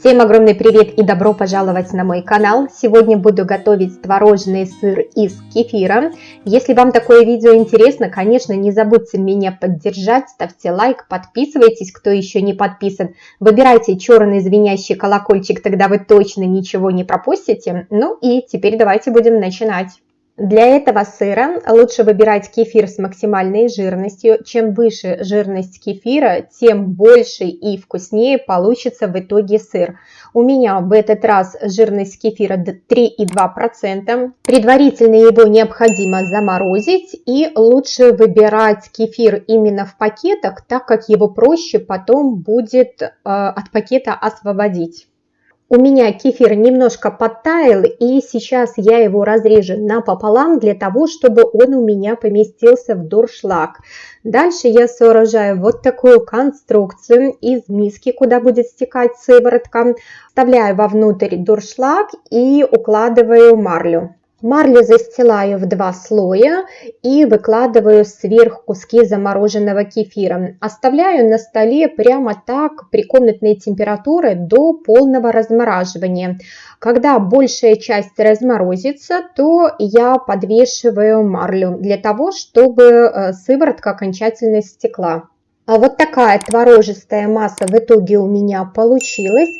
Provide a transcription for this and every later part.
Всем огромный привет и добро пожаловать на мой канал. Сегодня буду готовить творожный сыр из кефира. Если вам такое видео интересно, конечно, не забудьте меня поддержать, ставьте лайк, подписывайтесь, кто еще не подписан. Выбирайте черный звенящий колокольчик, тогда вы точно ничего не пропустите. Ну и теперь давайте будем начинать. Для этого сыра лучше выбирать кефир с максимальной жирностью. Чем выше жирность кефира, тем больше и вкуснее получится в итоге сыр. У меня в этот раз жирность кефира 3,2%. Предварительно его необходимо заморозить и лучше выбирать кефир именно в пакетах, так как его проще потом будет э, от пакета освободить. У меня кефир немножко подтаял, и сейчас я его разрежу напополам для того, чтобы он у меня поместился в дуршлаг. Дальше я сооружаю вот такую конструкцию из миски, куда будет стекать сыворотка. Вставляю вовнутрь дуршлаг и укладываю марлю. Марлю застилаю в два слоя и выкладываю сверху куски замороженного кефира. Оставляю на столе прямо так при комнатной температуре до полного размораживания. Когда большая часть разморозится, то я подвешиваю марлю для того, чтобы э, сыворотка окончательно стекла. А вот такая творожистая масса в итоге у меня получилась.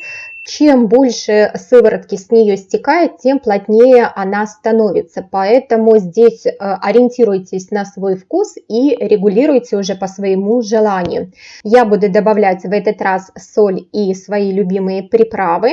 Чем больше сыворотки с нее стекает, тем плотнее она становится. Поэтому здесь э, ориентируйтесь на свой вкус и регулируйте уже по своему желанию. Я буду добавлять в этот раз соль и свои любимые приправы.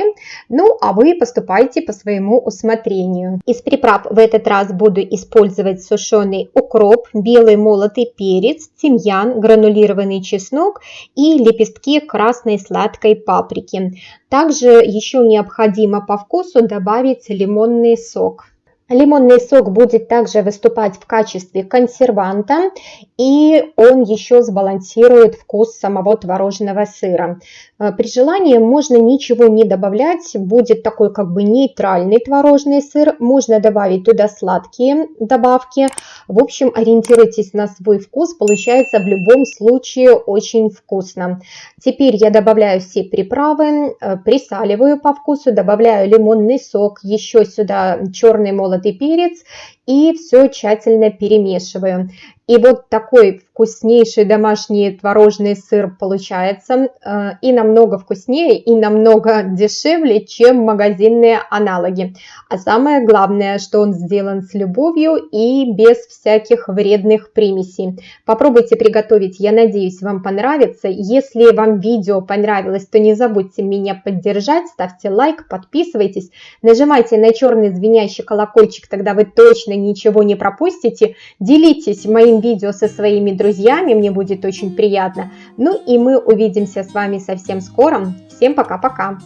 Ну, а вы поступайте по своему усмотрению. Из приправ в этот раз буду использовать сушеный укроп, белый молотый перец, тимьян, гранулированный чеснок и лепестки красной сладкой паприки. Также еще необходимо по вкусу добавить лимонный сок. Лимонный сок будет также выступать в качестве консерванта, и он еще сбалансирует вкус самого творожного сыра. Э, при желании можно ничего не добавлять, будет такой как бы нейтральный творожный сыр. Можно добавить туда сладкие добавки. В общем, ориентируйтесь на свой вкус, получается в любом случае очень вкусно. Теперь я добавляю все приправы, э, присаливаю по вкусу, добавляю лимонный сок, еще сюда черный молотый молотый перец и все тщательно перемешиваю. И вот такой вкуснейший домашний творожный сыр получается э, и намного вкуснее, и намного дешевле, чем магазинные аналоги. А самое главное, что он сделан с любовью и без всяких вредных примесей. Попробуйте приготовить, я надеюсь, вам понравится. Если вам видео понравилось, то не забудьте меня поддержать, ставьте лайк, подписывайтесь, нажимайте на черный звенящий колокольчик, тогда вы точно ничего не пропустите. Делитесь моим видео со своими друзьями, мне будет очень приятно. Ну и мы увидимся с вами совсем скоро. Всем пока-пока!